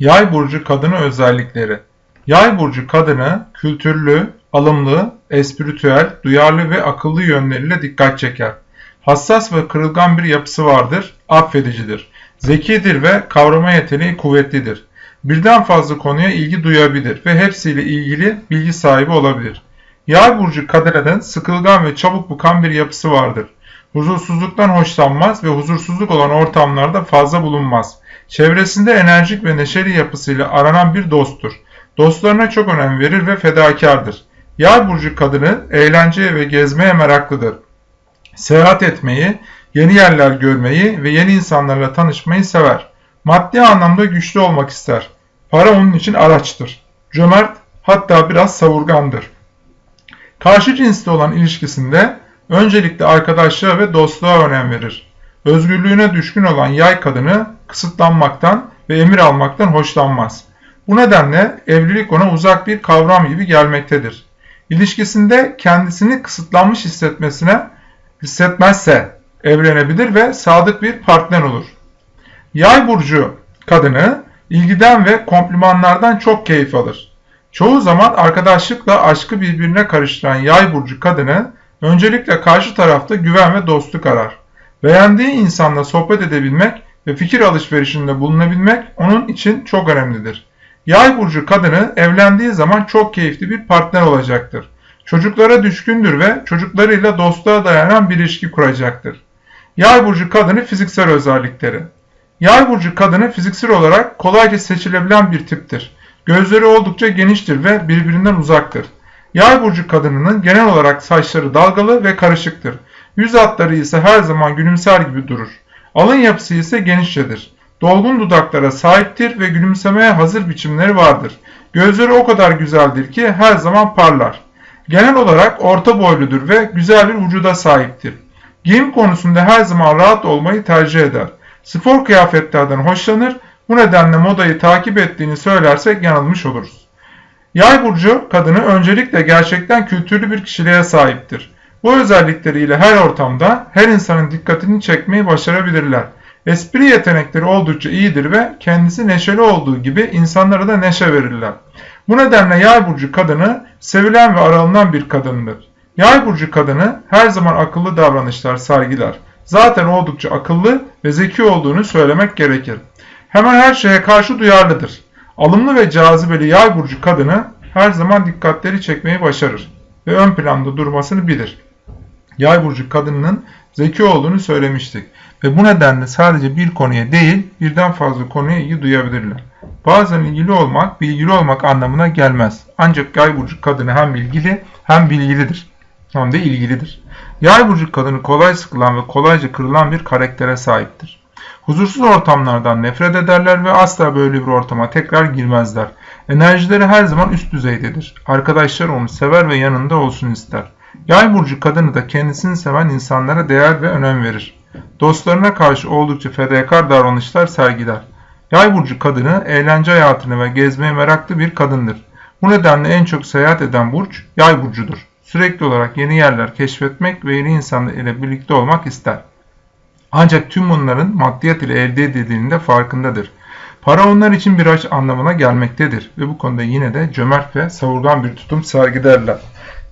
Yay burcu kadını özellikleri. Yay burcu kadını kültürlü, alımlı, espritüel, duyarlı ve akıllı yönleriyle dikkat çeker. Hassas ve kırılgan bir yapısı vardır, affedicidir. Zekidir ve kavrama yeteneği kuvvetlidir. Birden fazla konuya ilgi duyabilir ve hepsiyle ilgili bilgi sahibi olabilir. Yay burcu kadının sıkılgan ve çabuk bukan bir yapısı vardır. Huzursuzluktan hoşlanmaz ve huzursuzluk olan ortamlarda fazla bulunmaz. Çevresinde enerjik ve neşeli yapısıyla aranan bir dosttur. Dostlarına çok önem verir ve fedakardır. Yay burcu kadını eğlenceye ve gezmeye meraklıdır. Seyahat etmeyi, yeni yerler görmeyi ve yeni insanlarla tanışmayı sever. Maddi anlamda güçlü olmak ister. Para onun için araçtır. Cömert, hatta biraz savurgandır. Karşı cinsli olan ilişkisinde öncelikle arkadaşlığa ve dostluğa önem verir. Özgürlüğüne düşkün olan yay kadını kısıtlanmaktan ve emir almaktan hoşlanmaz. Bu nedenle evlilik ona uzak bir kavram gibi gelmektedir. İlişkisinde kendisini kısıtlanmış hissetmesine hissetmezse evlenebilir ve sadık bir partner olur. Yay burcu kadını ilgiden ve komplimanlardan çok keyif alır. Çoğu zaman arkadaşlıkla aşkı birbirine karıştıran yay burcu kadını öncelikle karşı tarafta güven ve dostluk arar. Beğendiği insanla sohbet edebilmek ve fikir alışverişinde bulunabilmek onun için çok önemlidir. Yay burcu kadını evlendiği zaman çok keyifli bir partner olacaktır. Çocuklara düşkündür ve çocuklarıyla dostluğa dayanan bir ilişki kuracaktır. Yay burcu kadını fiziksel özellikleri. Yay burcu kadını fiziksel olarak kolayca seçilebilen bir tiptir. Gözleri oldukça geniştir ve birbirinden uzaktır. Yay burcu kadınının genel olarak saçları dalgalı ve karışıktır. Yüz hatları ise her zaman gülümser gibi durur. Alın yapısı ise genişçedir. Dolgun dudaklara sahiptir ve gülümsemeye hazır biçimleri vardır. Gözleri o kadar güzeldir ki her zaman parlar. Genel olarak orta boyludur ve güzel bir vücuda sahiptir. Giyim konusunda her zaman rahat olmayı tercih eder. Spor kıyafetlerden hoşlanır, bu nedenle modayı takip ettiğini söylersek yanılmış oluruz. Yay burcu kadını öncelikle gerçekten kültürlü bir kişiliğe sahiptir. Bu özellikleriyle her ortamda her insanın dikkatini çekmeyi başarabilirler. Espri yetenekleri oldukça iyidir ve kendisi neşeli olduğu gibi insanlara da neşe verirler. Bu nedenle yay burcu kadını sevilen ve aranılan bir kadındır. Yay burcu kadını her zaman akıllı davranışlar sergiler. Zaten oldukça akıllı ve zeki olduğunu söylemek gerekir. Hemen her şeye karşı duyarlıdır. Alımlı ve cazibeli yay burcu kadını her zaman dikkatleri çekmeyi başarır ve ön planda durmasını bilir. Yay burcu kadınının zeki olduğunu söylemiştik ve bu nedenle sadece bir konuya değil birden fazla konuya ilgi duyabilirler. Bazen ilgili olmak bilgili olmak anlamına gelmez. Ancak yay burcu kadını hem bilgili hem bilgilidir. Hem de ilgilidir. Yay burcu kadını kolay sıkılan ve kolayca kırılan bir karaktere sahiptir. Huzursuz ortamlardan nefret ederler ve asla böyle bir ortama tekrar girmezler. Enerjileri her zaman üst düzeydedir. Arkadaşlar onu sever ve yanında olsun ister. Yay burcu kadını da kendisini seven insanlara değer ve önem verir. Dostlarına karşı oldukça fedakar davranışlar sergiler. Yay burcu kadını eğlence hayatını ve gezmeye meraklı bir kadındır. Bu nedenle en çok seyahat eden burç yay burcudur. Sürekli olarak yeni yerler keşfetmek ve yeni insanlar birlikte olmak ister. Ancak tüm bunların maddiyat ile elde edildiğinde farkındadır. Para onlar için bir aç anlamına gelmektedir ve bu konuda yine de cömert ve savurgan bir tutum sergilerler.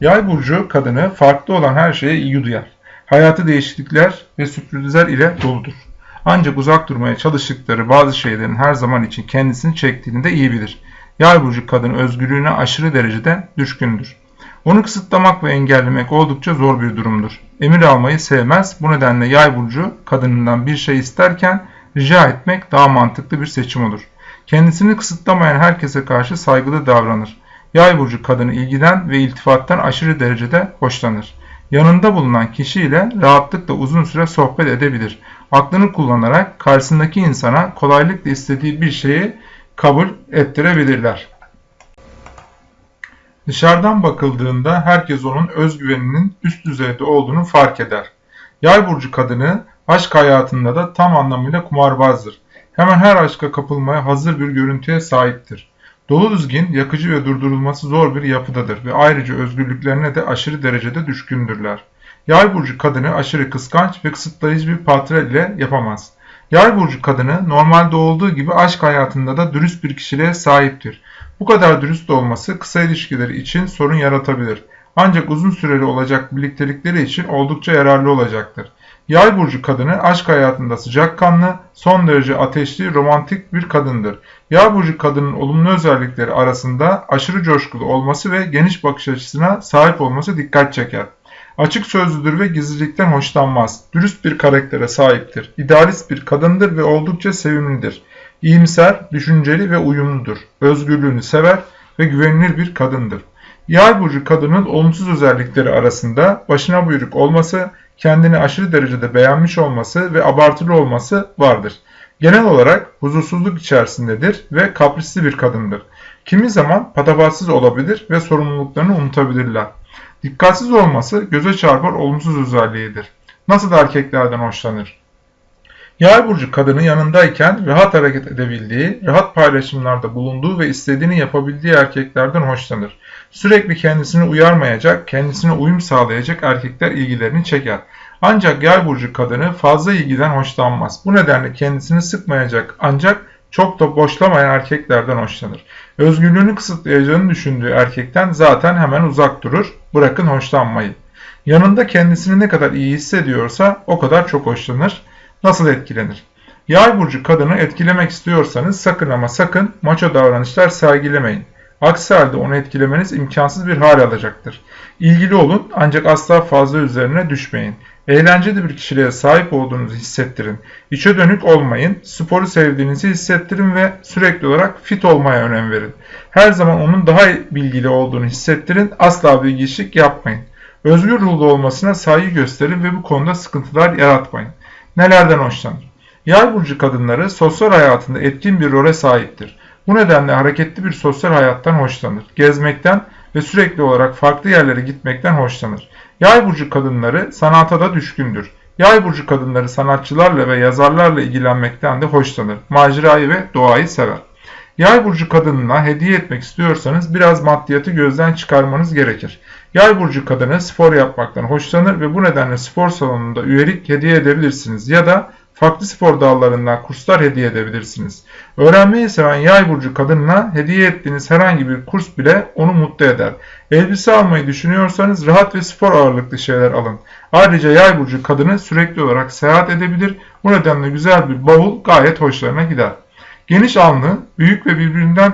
Yay burcu kadını farklı olan her şeye ilgi duyar. Hayatı değişiklikler ve sürprizler ile doludur. Ancak uzak durmaya çalıştıkları bazı şeylerin her zaman için kendisini çektiğini de iyi bilir. Yay burcu kadın özgürlüğüne aşırı derecede düşkündür. Onu kısıtlamak ve engellemek oldukça zor bir durumdur. Emir almayı sevmez. Bu nedenle yay burcu kadınından bir şey isterken rica etmek daha mantıklı bir seçim olur. Kendisini kısıtlamayan herkese karşı saygılı davranır. Yay burcu kadını ilgiden ve iltifattan aşırı derecede hoşlanır. Yanında bulunan kişiyle rahatlıkla uzun süre sohbet edebilir. Aklını kullanarak karşısındaki insana kolaylıkla istediği bir şeyi kabul ettirebilirler. Dışarıdan bakıldığında herkes onun özgüveninin üst düzeyde olduğunu fark eder. Yay burcu kadını aşk hayatında da tam anlamıyla kumarbazdır. Hemen her aşka kapılmaya hazır bir görüntüye sahiptir. Dolu düzgün, yakıcı ve durdurulması zor bir yapıdadır ve ayrıca özgürlüklerine de aşırı derecede düşkündürler. Yay burcu kadını aşırı kıskanç ve kısıtlayıcı bir patron ile yapamaz. Yay burcu kadını normalde olduğu gibi aşk hayatında da dürüst bir kişiliğe sahiptir. Bu kadar dürüst olması kısa ilişkileri için sorun yaratabilir. Ancak uzun süreli olacak birliktelikleri için oldukça yararlı olacaktır. Yay burcu kadını aşk hayatında sıcakkanlı, son derece ateşli, romantik bir kadındır. Yay burcu kadının olumlu özellikleri arasında aşırı coşkulu olması ve geniş bakış açısına sahip olması dikkat çeker. Açık sözlüdür ve gizlilikten hoşlanmaz. Dürüst bir karaktere sahiptir. İdealist bir kadındır ve oldukça sevimlidir. İyimser, düşünceli ve uyumludur. Özgürlüğünü sever ve güvenilir bir kadındır. Yay burcu kadının olumsuz özellikleri arasında başına buyruk olması, kendini aşırı derecede beğenmiş olması ve abartılı olması vardır. Genel olarak huzursuzluk içerisindedir ve kaprisli bir kadındır. Kimi zaman patavatsız olabilir ve sorumluluklarını unutabilirler. Dikkatsiz olması göze çarpar olumsuz özelliğidir. Nasıl erkeklerden hoşlanır? Yay burcu kadını yanındayken rahat hareket edebildiği, rahat paylaşımlarda bulunduğu ve istediğini yapabildiği erkeklerden hoşlanır. Sürekli kendisini uyarmayacak, kendisine uyum sağlayacak erkekler ilgilerini çeker. Ancak yay burcu kadını fazla ilgiden hoşlanmaz. Bu nedenle kendisini sıkmayacak ancak çok da boşlamayan erkeklerden hoşlanır. Özgürlüğünü kısıtlayacağını düşündüğü erkekten zaten hemen uzak durur. Bırakın hoşlanmayı. Yanında kendisini ne kadar iyi hissediyorsa o kadar çok hoşlanır. Nasıl etkilenir? Yay burcu kadını etkilemek istiyorsanız sakın ama sakın maço davranışlar sergilemeyin. Aksi halde onu etkilemeniz imkansız bir hal alacaktır. İlgili olun ancak asla fazla üzerine düşmeyin. Eğlenceli bir kişiliğe sahip olduğunuzu hissettirin. İçe dönük olmayın, sporu sevdiğinizi hissettirin ve sürekli olarak fit olmaya önem verin. Her zaman onun daha bilgili olduğunu hissettirin, asla bilgiçlik yapmayın. Özgür ruhlu olmasına saygı gösterin ve bu konuda sıkıntılar yaratmayın. Nelerden hoşlanır? Yay burcu kadınları sosyal hayatında etkin bir role sahiptir. Bu nedenle hareketli bir sosyal hayattan hoşlanır. Gezmekten ve sürekli olarak farklı yerlere gitmekten hoşlanır. Yay burcu kadınları sanata da düşkündür. Yay burcu kadınları sanatçılarla ve yazarlarla ilgilenmekten de hoşlanır. Macerayı ve doğayı sever. Yay burcu kadınına hediye etmek istiyorsanız biraz maddiyatı gözden çıkarmanız gerekir. Yay burcu kadını spor yapmaktan hoşlanır ve bu nedenle spor salonunda üyelik hediye edebilirsiniz ya da farklı spor dallarından kurslar hediye edebilirsiniz. Öğrenmeyi seven yay burcu kadınına hediye ettiğiniz herhangi bir kurs bile onu mutlu eder. Elbise almayı düşünüyorsanız rahat ve spor ağırlıklı şeyler alın. Ayrıca yay burcu kadını sürekli olarak seyahat edebilir. Bu nedenle güzel bir bavul gayet hoşlarına gider. Geniş alnı, büyük ve birbirinden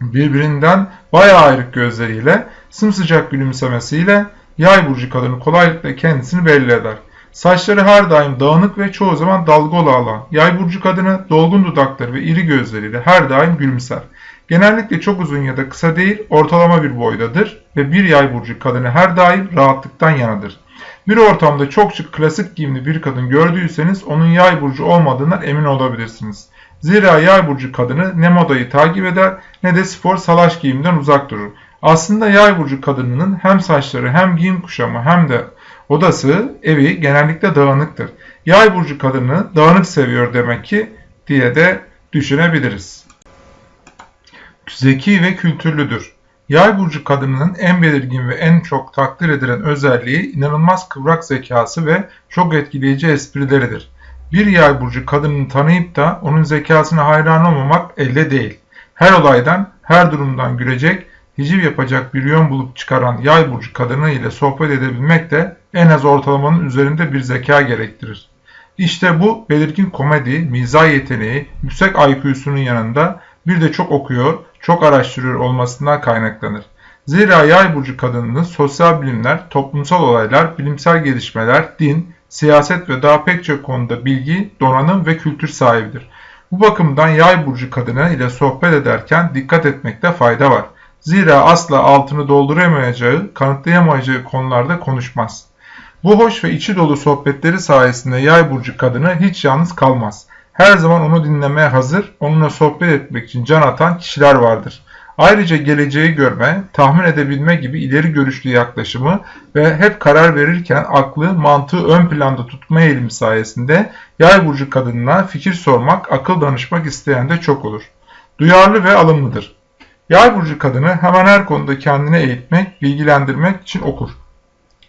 birbirinden bayağı ayrık gözleriyle, sımsıcak gülümsemesiyle yay burcu kadını kolaylıkla kendisini belli eder. Saçları her daim dağınık ve çoğu zaman dalgalı alan. Yay burcu kadını dolgun dudakları ve iri gözleriyle her daim gülümser. Genellikle çok uzun ya da kısa değil, ortalama bir boydadır ve bir yay burcu kadını her daim rahatlıktan yanadır. Bir ortamda çok şık klasik giyimli bir kadın gördüyseniz onun yay burcu olmadığından emin olabilirsiniz. Zira yay burcu kadını ne modayı takip eder ne de spor salaş giyimden uzak durur. Aslında yay burcu kadınının hem saçları hem giyim kuşamı hem de odası, evi genellikle dağınıktır. Yay burcu kadını dağınık seviyor demek ki diye de düşünebiliriz. Zeki ve kültürlüdür. Yay burcu kadınının en belirgin ve en çok takdir edilen özelliği inanılmaz kıvrak zekası ve çok etkileyici esprileridir. Bir yay burcu kadını tanıyıp da onun zekasına hayran olmamak elde değil. Her olaydan, her durumdan gülecek, hiciv yapacak bir yön bulup çıkaran yay burcu kadını ile sohbet edebilmek de en az ortalamanın üzerinde bir zeka gerektirir. İşte bu belirgin komedi, mizah yeteneği, yüksek IQ'sunun yanında bir de çok okuyor, çok araştırıyor olmasından kaynaklanır. Zira yay burcu kadınının sosyal bilimler, toplumsal olaylar, bilimsel gelişmeler, din, siyaset ve daha pek çok konuda bilgi, donanım ve kültür sahibidir. Bu bakımdan yay burcu kadını ile sohbet ederken dikkat etmekte fayda var. Zira asla altını dolduramayacağı, kanıtlayamayacağı konularda konuşmaz. Bu hoş ve içi dolu sohbetleri sayesinde yay burcu kadını hiç yalnız kalmaz. Her zaman onu dinlemeye hazır, onunla sohbet etmek için can atan kişiler vardır. Ayrıca geleceği görme, tahmin edebilme gibi ileri görüşlü yaklaşımı ve hep karar verirken aklı, mantığı ön planda tutma eğilimi sayesinde yay burcu kadınına fikir sormak, akıl danışmak isteyen de çok olur. Duyarlı ve alımlıdır. Yay burcu kadını hemen her konuda kendine eğitmek, bilgilendirmek için okur.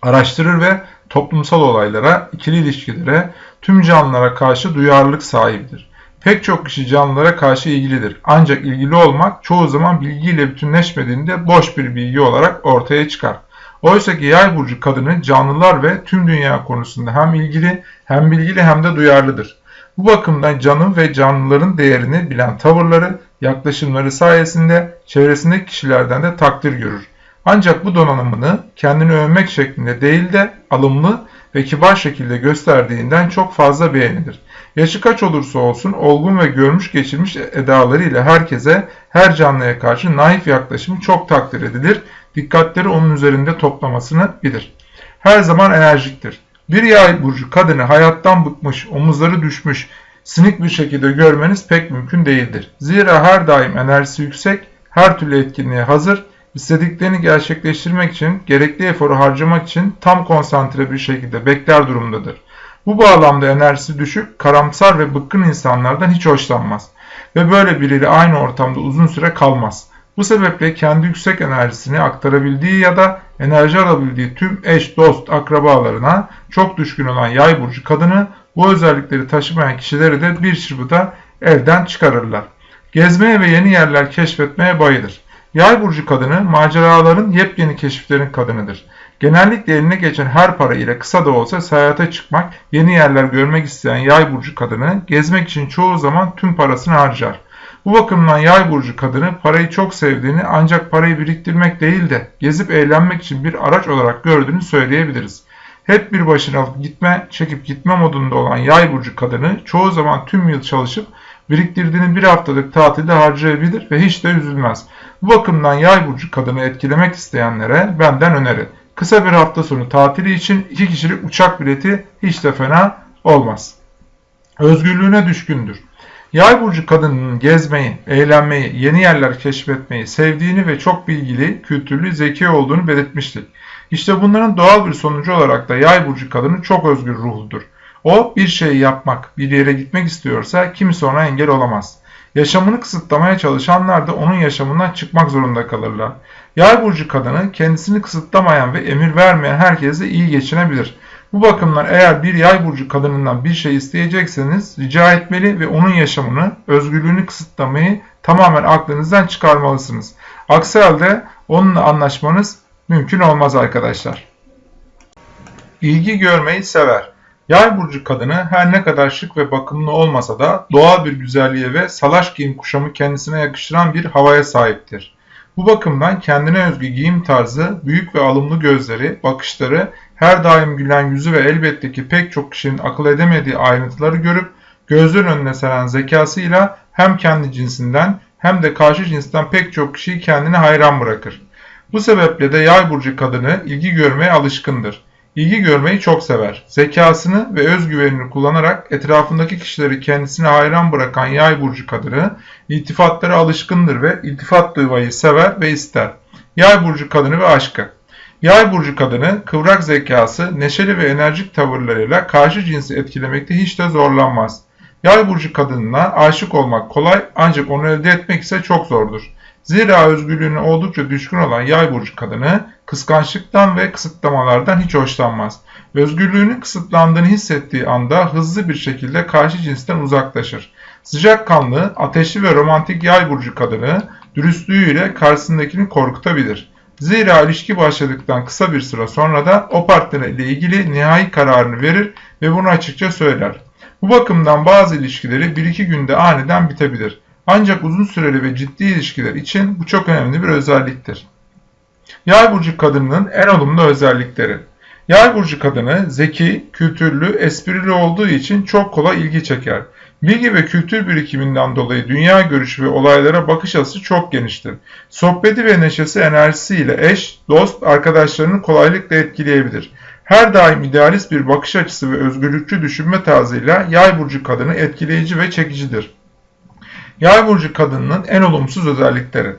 Araştırır ve toplumsal olaylara, ikili ilişkilere, tüm canlılara karşı duyarlılık sahibidir. Pek çok kişi canlılara karşı ilgilidir. Ancak ilgili olmak çoğu zaman bilgiyle bütünleşmediğinde boş bir bilgi olarak ortaya çıkar. Oysa ki yay burcu kadını canlılar ve tüm dünya konusunda hem ilgili hem bilgili hem de duyarlıdır. Bu bakımdan canın ve canlıların değerini bilen tavırları, yaklaşımları sayesinde çevresindeki kişilerden de takdir görür. Ancak bu donanımını kendini övmek şeklinde değil de alımlı ve kibar şekilde gösterdiğinden çok fazla beğenilir. Yaşı kaç olursa olsun olgun ve görmüş geçirmiş edalarıyla herkese, her canlıya karşı naif yaklaşımı çok takdir edilir. Dikkatleri onun üzerinde toplamasını bilir. Her zaman enerjiktir. Bir yay burcu kadını hayattan bıkmış, omuzları düşmüş, sinik bir şekilde görmeniz pek mümkün değildir. Zira her daim enerjisi yüksek, her türlü etkinliğe hazır, istediklerini gerçekleştirmek için, gerekli eforu harcamak için tam konsantre bir şekilde bekler durumdadır. Bu bağlamda enerjisi düşük, karamsar ve bıkkın insanlardan hiç hoşlanmaz ve böyle biriyle aynı ortamda uzun süre kalmaz. Bu sebeple kendi yüksek enerjisini aktarabildiği ya da enerji alabildiği tüm eş, dost, akrabalarına çok düşkün olan yay burcu kadını bu özellikleri taşımayan kişileri de bir çırpıda elden çıkarırlar. Gezmeye ve yeni yerler keşfetmeye bayılır. Yay burcu kadını maceraların yepyeni keşiflerin kadınıdır. Genellikle eline geçen her para ile kısa da olsa seyahate çıkmak, yeni yerler görmek isteyen yay burcu kadını gezmek için çoğu zaman tüm parasını harcar. Bu bakımdan yay burcu kadını parayı çok sevdiğini ancak parayı biriktirmek değil de gezip eğlenmek için bir araç olarak gördüğünü söyleyebiliriz. Hep bir başına gitme, çekip gitme modunda olan yay burcu kadını çoğu zaman tüm yıl çalışıp biriktirdiğini bir haftalık tatilde harcayabilir ve hiç de üzülmez. Bu bakımdan yay burcu kadını etkilemek isteyenlere benden öneri. Kısa bir hafta sonu tatili için iki kişilik uçak bileti hiç de fena olmaz. Özgürlüğüne düşkündür. Yay burcu kadının gezmeyi, eğlenmeyi, yeni yerler keşfetmeyi sevdiğini ve çok bilgili, kültürlü, zeki olduğunu belirtmiştik. İşte bunların doğal bir sonucu olarak da yay burcu kadını çok özgür ruhludur. O bir şeyi yapmak, bir yere gitmek istiyorsa kimse ona engel olamaz. Yaşamını kısıtlamaya çalışanlar da onun yaşamından çıkmak zorunda kalırlar. Yay burcu kadını kendisini kısıtlamayan ve emir vermeyen herkese iyi geçinebilir. Bu bakımdan eğer bir yay burcu kadınından bir şey isteyecekseniz rica etmeli ve onun yaşamını, özgürlüğünü kısıtlamayı tamamen aklınızdan çıkarmalısınız. Aksi halde onunla anlaşmanız mümkün olmaz arkadaşlar. İlgi görmeyi sever. Yay burcu kadını her ne kadar şık ve bakımlı olmasa da doğal bir güzelliğe ve salaş giyim kuşamı kendisine yakıştıran bir havaya sahiptir. Bu bakımdan kendine özgü giyim tarzı, büyük ve alımlı gözleri, bakışları, her daim gülen yüzü ve elbette ki pek çok kişinin akıl edemediği ayrıntıları görüp gözlerin önüne seren zekasıyla hem kendi cinsinden hem de karşı cinsten pek çok kişiyi kendine hayran bırakır. Bu sebeple de yay burcu kadını ilgi görmeye alışkındır. İlgi görmeyi çok sever. Zekasını ve özgüvenini kullanarak etrafındaki kişileri kendisine hayran bırakan yay burcu kadını iltifatlara alışkındır ve iltifat duymayı sever ve ister. Yay burcu kadını ve aşkı. Yay burcu kadını kıvrak zekası, neşeli ve enerjik tavırlarıyla karşı cinsi etkilemekte hiç de zorlanmaz. Yay burcu kadınına aşık olmak kolay ancak onu elde etmek ise çok zordur. Zira özgürlüğüne oldukça düşkün olan yay burcu kadını kıskançlıktan ve kısıtlamalardan hiç hoşlanmaz. Özgürlüğünün kısıtlandığını hissettiği anda hızlı bir şekilde karşı cinsten uzaklaşır. Sıcakkanlı, ateşli ve romantik yay burcu kadını dürüstlüğüyle karşısındakini korkutabilir. Zira ilişki başladıktan kısa bir süre sonra da o partnerle ilgili nihai kararını verir ve bunu açıkça söyler. Bu bakımdan bazı ilişkileri 1-2 günde aniden bitebilir. Ancak uzun süreli ve ciddi ilişkiler için bu çok önemli bir özelliktir. Yay burcu kadının en olumlu özellikleri. Yay burcu kadını zeki, kültürlü, esprili olduğu için çok kolay ilgi çeker. Bilgi ve kültür birikiminden dolayı dünya görüşü ve olaylara bakış açısı çok geniştir. Sohbeti ve neşesi enerjisiyle eş, dost, arkadaşlarını kolaylıkla etkileyebilir. Her daim idealist bir bakış açısı ve özgürlükçü düşünme tarzıyla yay burcu kadını etkileyici ve çekicidir. Yay burcu kadınının en olumsuz özellikleri.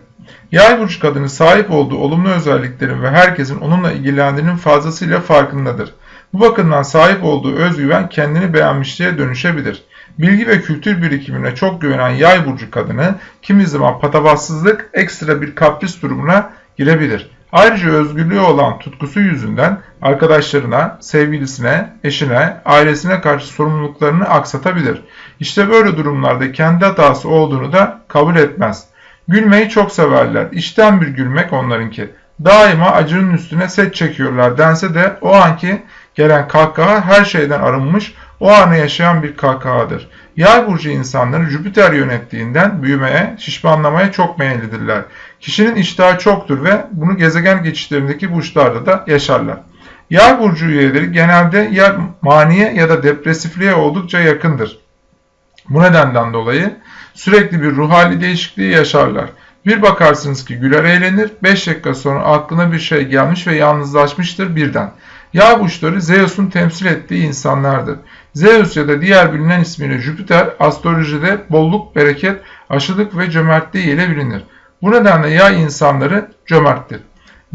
Yay burcu kadını sahip olduğu olumlu özelliklerin ve herkesin onunla ilgilendiğinin fazlasıyla farkındadır. Bu bakımdan sahip olduğu özgüven kendini beğenmişliğe dönüşebilir. Bilgi ve kültür birikimine çok güvenen yay burcu kadını kimi zaman patavatsızlık ekstra bir kapris durumuna girebilir. Ayrıca özgürlüğü olan tutkusu yüzünden arkadaşlarına, sevgilisine, eşine, ailesine karşı sorumluluklarını aksatabilir. İşte böyle durumlarda kendi hatası olduğunu da kabul etmez. Gülmeyi çok severler. İçten bir gülmek onlarınki. Daima acının üstüne set çekiyorlar dense de o anki gelen kahkaha her şeyden arınmış, o anı yaşayan bir kahkahadır. Yay burcu insanları Jüpiter yönettiğinden büyümeye, şişmanlamaya çok meyillidirler. Kişinin iştahı çoktur ve bunu gezegen geçişlerindeki burçlarda da yaşarlar. Yay burcu üyeleri genelde ya maniye ya da depresifliğe oldukça yakındır. Bu nedenden dolayı sürekli bir ruh hali değişikliği yaşarlar. Bir bakarsınız ki güler eğlenir, 5 dakika sonra aklına bir şey gelmiş ve yalnızlaşmıştır birden. Yağ burçları Zeus'un temsil ettiği insanlardır. Zeus ya da diğer bilinen ismiyle Jüpiter astrolojide bolluk, bereket, aşılık ve cömertliği ile bilinir. Bu nedenle yay insanları cömerttir.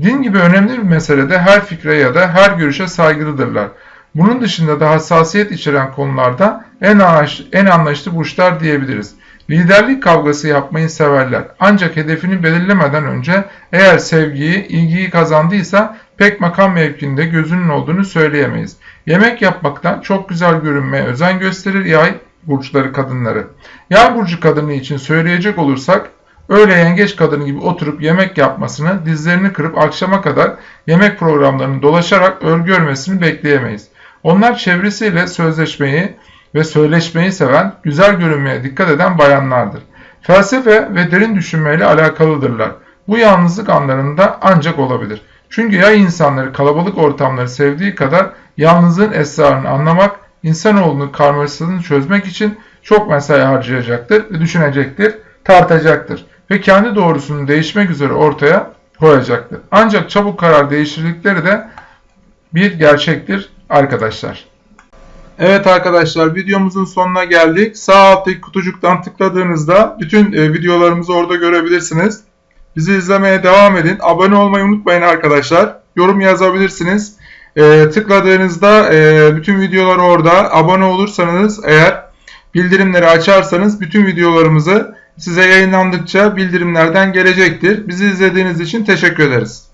Din gibi önemli bir meselede her fikre ya da her görüşe saygılıdırlar. Bunun dışında da hassasiyet içeren konularda en, anlayışlı, en anlayışlı burçlar diyebiliriz. Liderlik kavgası yapmayı severler. Ancak hedefini belirlemeden önce eğer sevgiyi, ilgiyi kazandıysa pek makam mevkinde gözünün olduğunu söyleyemeyiz. Yemek yapmaktan çok güzel görünmeye özen gösterir yay burçları kadınları. Yay burcu kadını için söyleyecek olursak öyle yengeç kadını gibi oturup yemek yapmasını, dizlerini kırıp akşama kadar yemek programlarını dolaşarak örgü örmesini bekleyemeyiz. Onlar çevresiyle sözleşmeyi ve söyleşmeyi seven, güzel görünmeye dikkat eden bayanlardır. Felsefe ve derin düşünmeyle alakalıdırlar. Bu yalnızlık anlarında ancak olabilir. Çünkü ya insanları kalabalık ortamları sevdiği kadar yalnızlığın esrarını anlamak, insanoğlunun karmaşasını çözmek için çok mesai harcayacaktır düşünecektir, tartacaktır ve kendi doğrusunu değişmek üzere ortaya koyacaktır. Ancak çabuk karar değiştirdikleri de bir gerçektir arkadaşlar. Evet arkadaşlar videomuzun sonuna geldik. Sağ alttaki kutucuktan tıkladığınızda bütün e, videolarımızı orada görebilirsiniz. Bizi izlemeye devam edin. Abone olmayı unutmayın arkadaşlar. Yorum yazabilirsiniz. E, tıkladığınızda e, bütün videolar orada. Abone olursanız eğer bildirimleri açarsanız bütün videolarımızı size yayınlandıkça bildirimlerden gelecektir. Bizi izlediğiniz için teşekkür ederiz.